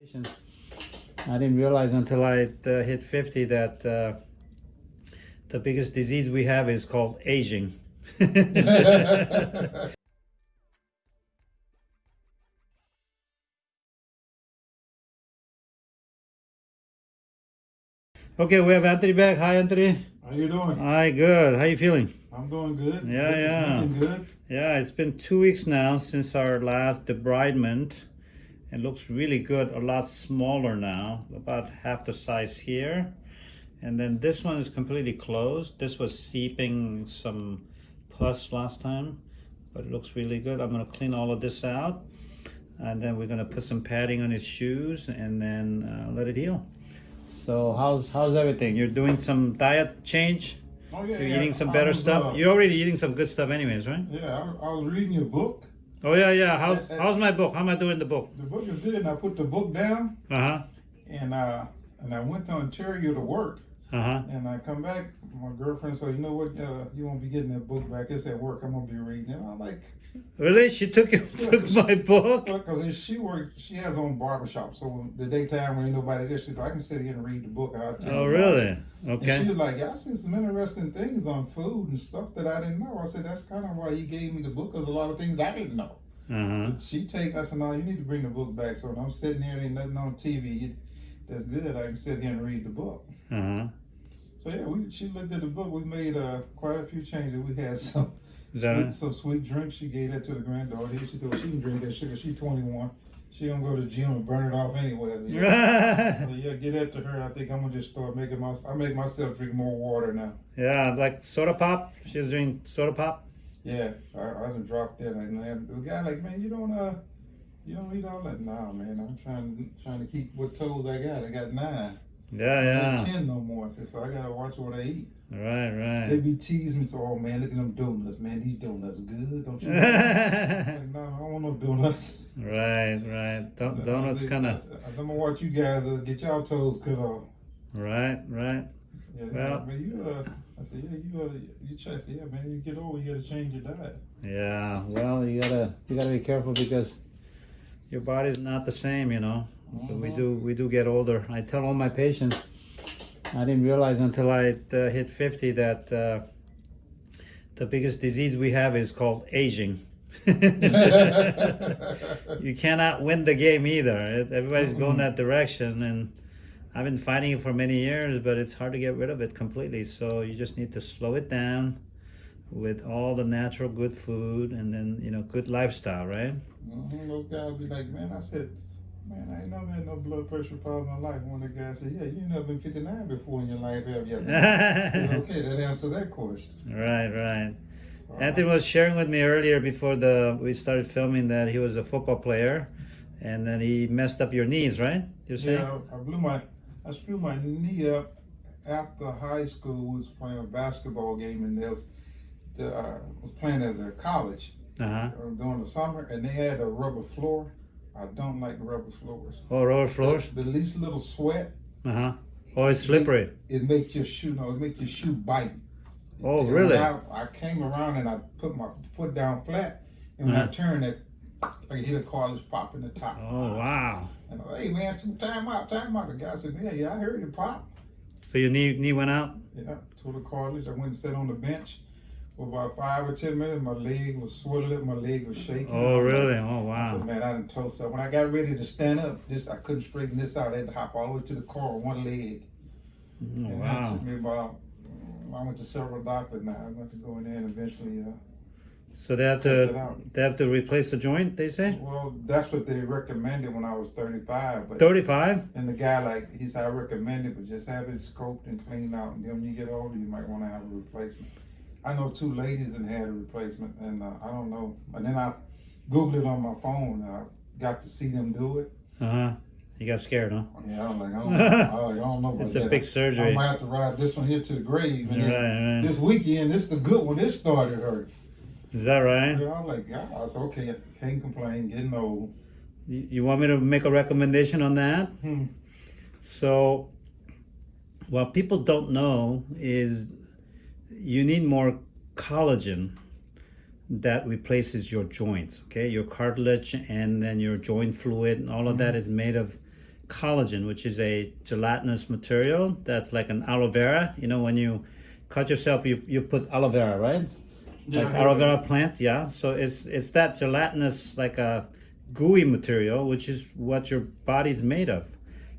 I didn't realize until I uh, hit 50 that uh, the biggest disease we have is called aging. okay, we have Anthony back. Hi, Anthony. How you doing? Hi, good. How you feeling? I'm doing good. Yeah, It's yeah. Good. Yeah, it's been two weeks now since our last debridement. It looks really good, a lot smaller now, about half the size here. And then this one is completely closed. This was seeping some pus last time, but it looks really good. I'm gonna clean all of this out. And then we're gonna put some padding on his shoes and then uh, let it heal. So how's how's everything? You're doing some diet change? Oh yeah. You're yeah. eating some better was, stuff? uh, You're already eating some good stuff anyways, right? yeah, I, I was reading your book. Oh yeah, yeah. How's how's my book? How am I doing the book? The book is good, and I put the book down, Uh huh. and uh, and I went to Ontario to work, Uh huh. and I come back. My girlfriend said, "You know what? Uh, you won't be getting that book back. It's at work. I'm gonna be reading it." I'm like, Really? She took took my book? because she works, she has her own barbershop, so the daytime when ain't nobody there, she said, "I can sit here and read the book." And I'll tell Oh you about it." really? And Okay. she was like, I seen some interesting things on food and stuff that I didn't know. I said, that's kind of why he gave me the book, because a lot of things I didn't know. Uh huh. She take, I said, no, you need to bring the book back. So when I'm sitting here and ain't nothing on TV that's good, I can sit here and read the book. Uh huh. So yeah, we she looked at the book. We made uh, quite a few changes. We had some sweet, some sweet drinks. She gave that to the granddaughter. She said well, she can drink that sugar. She's 21. She don't go to the gym and burn it off anyway. Yeah. So, yeah, get to her. I think I'm gonna just start making my. I make myself drink more water now. yeah, like soda pop. She's drinking soda pop. Yeah, I, I done dropped that. And then the guy like, man, you don't uh, you don't eat all that. Nah, man, I'm trying trying to keep what toes I got. I got nine. Yeah, I yeah. ten no more. I said, so I gotta watch what I eat. Right, right. They right. be teasing me, to, oh man, look at them donuts, man. These donuts good, don't you? like, no, I don't want no donuts. right, right. Don- Donuts kind of. I'm gonna watch you guys uh, get y'all toes cut off. Right, right. Yeah, Well- man, you uh, I said, yeah, you uh, you try. Said, yeah, man, you get old, you gotta change your diet. Yeah. Well, you gotta you gotta be careful because your body's not the same. You know. We Mhm. do we do get older. I tell all my patients. I didn't realize until I uh, hit 50 that uh, the biggest disease we have is called aging. you cannot win the game either. It- Everybody's going that direction, and I've been fighting it for many years, but it's hard to get rid of it completely. So you just need to slow it down with all the natural good food and then you know good lifestyle, right? Mhm, Those guys be like, man, I said, man, I ain't never had no blood pressure problem in my life. One of the guys said, yeah, you never been 59 before in your life, have you? Said, okay, that answer that question. Right, right. Anthony was sharing with me earlier before the we started filming that he was a football player, and then he messed up your knees, right? You're saying? Yeah, I blew my, I screwed my knee up after high school. We was playing a basketball game and they was, the, uh, was playing at the college Uh huh. uh, during the summer and they had a rubber floor. I don't like rubber floors. Oh, rubber floors. The, the least little sweat, Uh huh. Oh, it's slippery. it makes your shoe, no, it makes your shoe bite. Oh, And really? I, I came around and I put my foot down flat, and when I Uh-huh. turned it, I could hear the cartilage pop in the top. Oh, wow. And I, hey man, some time out, time out. The guy said, yeah, yeah, I heard it pop. So your knee knee went out. Yeah, tore the cartilage. I went and sat on the bench for about five or ten minutes. My leg was swollen, my leg was shaking. Oh, really? Oh, I wow. said, man, I done told so. When I got ready to stand up, this I couldn't straighten this out. I had to hop all the way to the car with one leg. Oh, and that took me about. I went to several doctors now. I went to go in there and eventually. Uh, So they have to they have to replace the joint. They say well, that's what they recommended when I was thirty five. Thirty five. and the guy like he said, I recommend it, but just have it scoped and cleaned out. And then when you get older, you might want to have a replacement. I know two ladies that had a replacement, and uh, I don't know. And then I googled it on my phone, and I got to see them do it. Uh huh. You got scared, huh? Yeah, I'm like, I don't, I, like, I don't know. About It's a that. big I surgery. might have to ride this one here to the grave. And Right, right. this weekend, this the good one. This started hurt. Is that right? Yeah, I'm like, yeah, I said, okay, can't complain, getting old. You, you want me to make a recommendation on that? Hmm. So, what people don't know is you need more collagen that replaces your joints, okay? Your cartilage and then your joint fluid and all of that mm-hmm. is made of collagen, which is a gelatinous material that's like an aloe vera. You know, when you cut yourself, you, you put aloe vera, right? like aloe vera plant, yeah. So it's it's that gelatinous, like a gooey material, which is what your body's made of.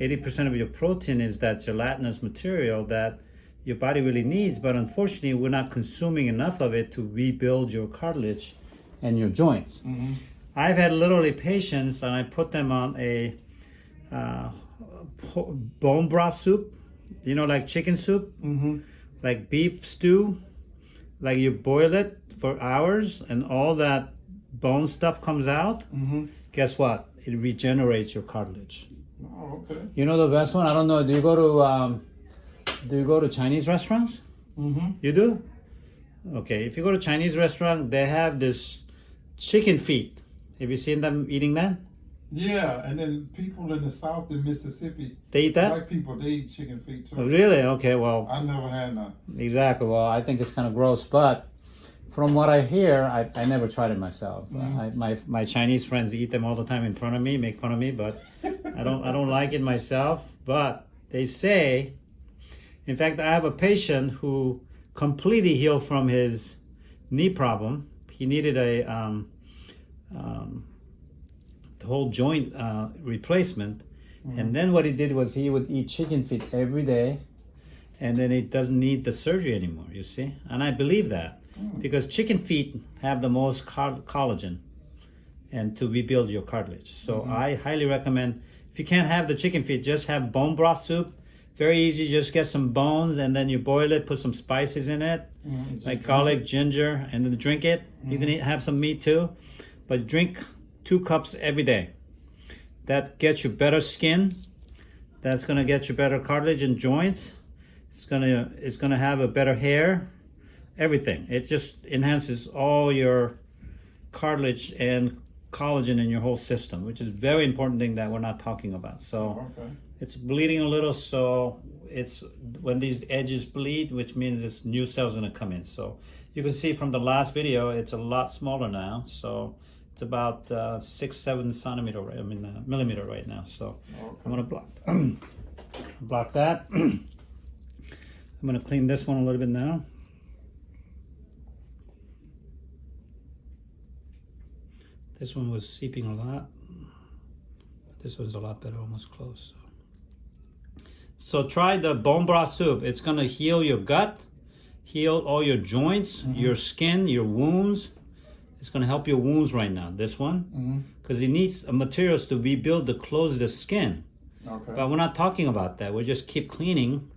80% of your protein is that gelatinous material that your body really needs, but unfortunately, we're not consuming enough of it to rebuild your cartilage and your joints. I've had literally patients, and I put them on a uh, bone broth soup, you know, like chicken soup, like beef stew, like you boil it for hours, and all that bone stuff comes out. Guess what? It regenerates your cartilage. Oh, okay. You know the best one? I don't know. Do you go to um, do you go to Chinese restaurants? Mm-hmm. You do? Okay. If you go to Chinese restaurant, they have this chicken feet. Have you seen them eating that? Yeah, and then people in the South in Mississippi, They eat that? white people, they eat chicken feet Oh, too. really? Okay. Well, I never had none. exactly. Well, I think it's kind of gross, but from what I hear, I, I never tried it myself. I, my my Chinese friends eat them all the time in front of me, make fun of me, but I don't I don't like it myself. But they say, in fact, I have a patient who completely healed from his knee problem. He needed a um, um, the whole joint uh, replacement, and then what he did was he would eat chicken feet every day, and then he doesn't need the surgery anymore. You see, and I believe that because chicken feet have the most collagen, and to rebuild your cartilage. So I highly recommend. If you can't have the chicken feet, just have bone broth soup. Very easy. Just get some bones and then you boil it. Put some spices in it, like garlic, ginger, and then drink it. You can eat, have some meat too, but drink two cups every day. That gets you better skin. That's gonna get you better cartilage and joints. It's gonna it's gonna have a better hair. Everything. It just enhances all your cartilage and collagen in your whole system, which is a very important thing that we're not talking about. So Okay. It's bleeding a little, so it's when these edges bleed, which means it's new cells gonna come in. So you can see from the last video, it's a lot smaller now. So it's about uh, six, seven centimeter, right? I mean uh, millimeter right now. So I'm gonna block block that. I'm gonna clean this one a little bit now. This one was seeping a lot. This one's a lot better, almost close. So try the bone broth soup. It's gonna heal your gut, heal all your joints, mm-hmm. your skin, your wounds. It's gonna help your wounds right now. This one, mm-hmm. because it needs materials to rebuild to close the skin. Okay. But we're not talking about that. We just keep cleaning.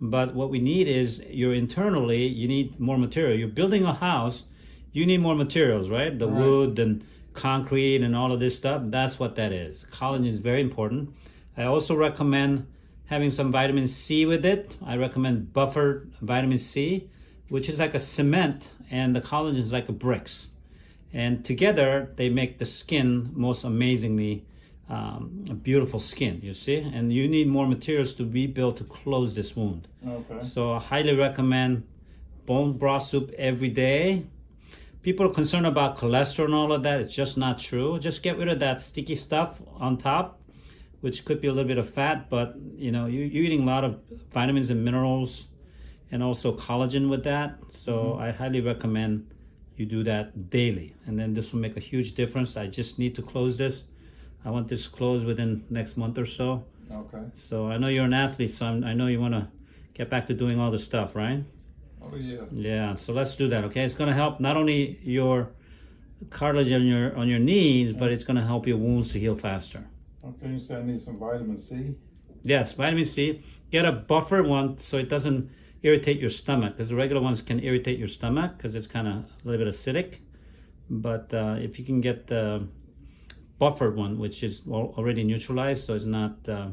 But what we need is you're internally, you need more material. You're building a house, you need more materials, right? The Right. wood and concrete and all of this stuff. That's what that is. Collagen is very important. I also recommend having some vitamin C with it. I recommend buffered vitamin C, which is like a cement, and the collagen is like a bricks. And together they make the skin most amazingly um, a beautiful skin, you see? And you need more materials to rebuild to close this wound. Okay. So I highly recommend bone broth soup every day. People are concerned about cholesterol and all of that. It's just not true. Just get rid of that sticky stuff on top, which could be a little bit of fat, but you know, you, you're eating a lot of vitamins and minerals and also collagen with that. So mm-hmm. I highly recommend you do that daily. And then this will make a huge difference. I just need to close this. I want this closed within next month or so. Okay. So I know you're an athlete, so I'm, I know you want to get back to doing all the stuff, right? Oh yeah. Yeah. So let's do that. Okay. It's going to help not only your cartilage on your on your knees, but mm. it's going to help your wounds to heal faster. Okay. You said I need some vitamin C. Yes, vitamin C. Get a buffered one so it doesn't irritate your stomach because the regular ones can irritate your stomach because it's kind of a little bit acidic. But uh, if you can get the buffered one, which is already neutralized, so it's not uh,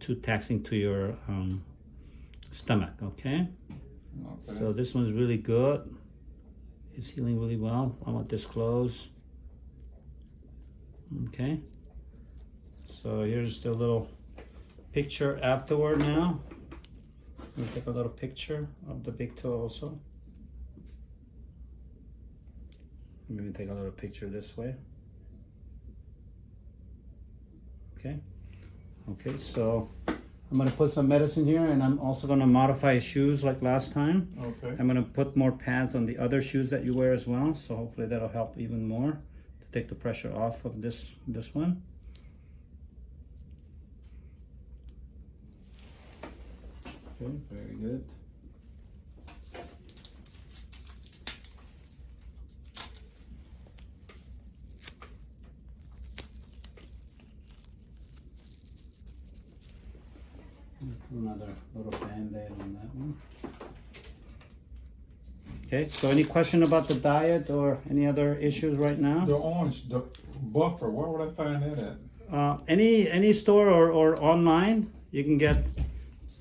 too taxing to your um, stomach. Okay. Okay. So this one's really good. It's healing really well. I want this closed. Okay. So here's the little picture afterward now. Let me take a little picture of the big toe also. Maybe take a little picture this way. Okay. Okay, so I'm gonna put some medicine here and I'm also gonna modify shoes like last time. Okay. I'm gonna put more pads on the other shoes that you wear as well, so hopefully that'll help even more to take the pressure off of this this one. Okay, very good. Another little band-aid on that one. Okay, so any question about the diet or any other issues right now? The orange, the buffer, where would I find that at? Uh, any any store or, or online, you can get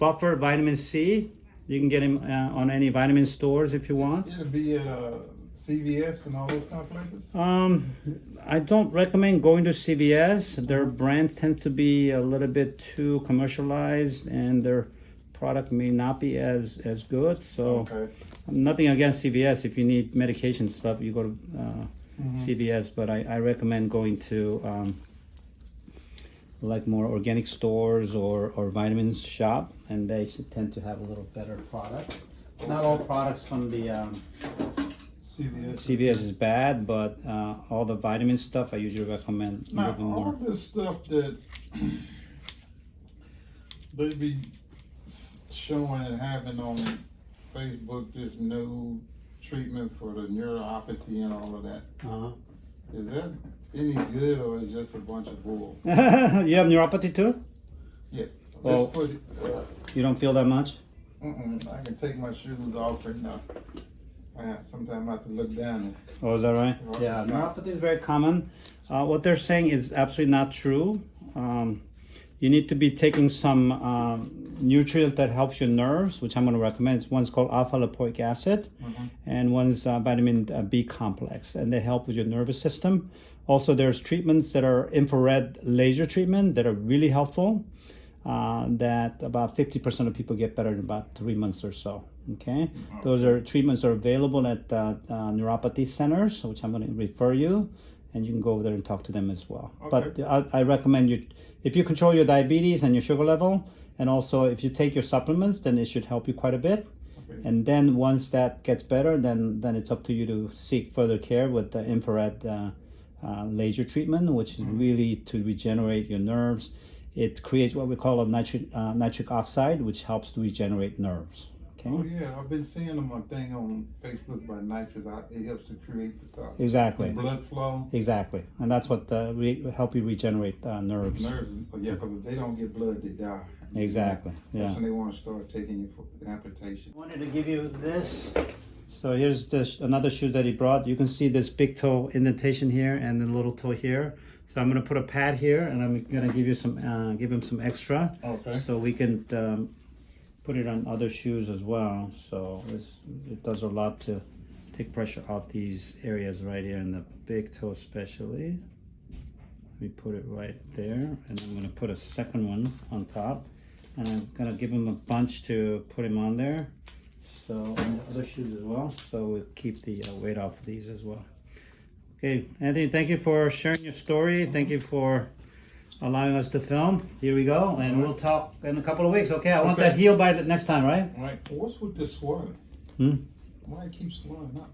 buffer vitamin C. You can get him uh, on any vitamin stores if you want. It'll be at uh, CVS and all those kind of places. Um, I don't recommend going to CVS. Their brand tends to be a little bit too commercialized, and their product may not be as as good. So Okay. nothing against CVS. If you need medication stuff, you go to uh, CVS. But I, I recommend going to um, like more organic stores or, or vitamins shop, and they should tend to have a little better product. Not all products from the um, CVS. CVS is bad, but uh, all the vitamin stuff I usually recommend Now, all more. this stuff that they be showing and having on Facebook, this new treatment for the neuropathy and all of that. Uh-huh. Is that any good or is just a bunch of bull? you have neuropathy too? Yeah. Well- put uh, You don't feel that much? mm-mm, I can take my shoes off right now. I sometimes I have to look down. Oh, is that right? Well, Yeah, neuropathy is very common. Uh, what they're saying is absolutely not true. Um, you need to be taking some um, nutrient that helps your nerves, which I'm going to recommend. One's called alpha lipoic acid, and one's uh, vitamin uh, B complex, and they help with your nervous system. Also, there's treatments that are infrared laser treatment that are really helpful. Uh, that about 50% of people get better in about three months or so. Okay, those are treatments are available at uh, uh, neuropathy centers, which I'm going to refer you, and you can go over there and talk to them as well. But I, I recommend you if you control your diabetes and your sugar level, and also if you take your supplements, then it should help you quite a bit. Okay. And then once that gets better, then then it's up to you to seek further care with the infrared uh, uh, laser treatment, which is really to regenerate your nerves. It creates what we call a nitric uh, nitric oxide, which helps to regenerate nerves. Okay. Oh yeah, I've been seeing them on thing on Facebook by nitrous. It helps to create the, uh, Exactly. the blood flow. Exactly, and that's what uh, re- help you regenerate uh, nerves. Nerves, oh, yeah, because if they don't get blood, they die. Exactly. That's Yeah. when they want to start taking you for the amputation. wanted to give you this. So here's the sh- another shoe that he brought. You can see this big toe indentation here and the little toe here. So I'm gonna put a pad here, and I'm gonna give you some, uh, give him some extra, Okay. so we can um, put it on other shoes as well. So it's, it does a lot to take pressure off these areas right here in the big toe, especially. We put it right there, and I'm gonna put a second one on top, and I'm gonna give him a bunch to put him on there. So and the other shoes as well. So we'll keep the uh, weight off of these as well. Okay, Anthony, thank you for sharing your story. Thank you for allowing us to film. Here we go, and we'll talk in a couple of weeks. Okay, I want that heal by the next time, right? All right. What's with this swelling? Hmm? Why it keeps swelling up?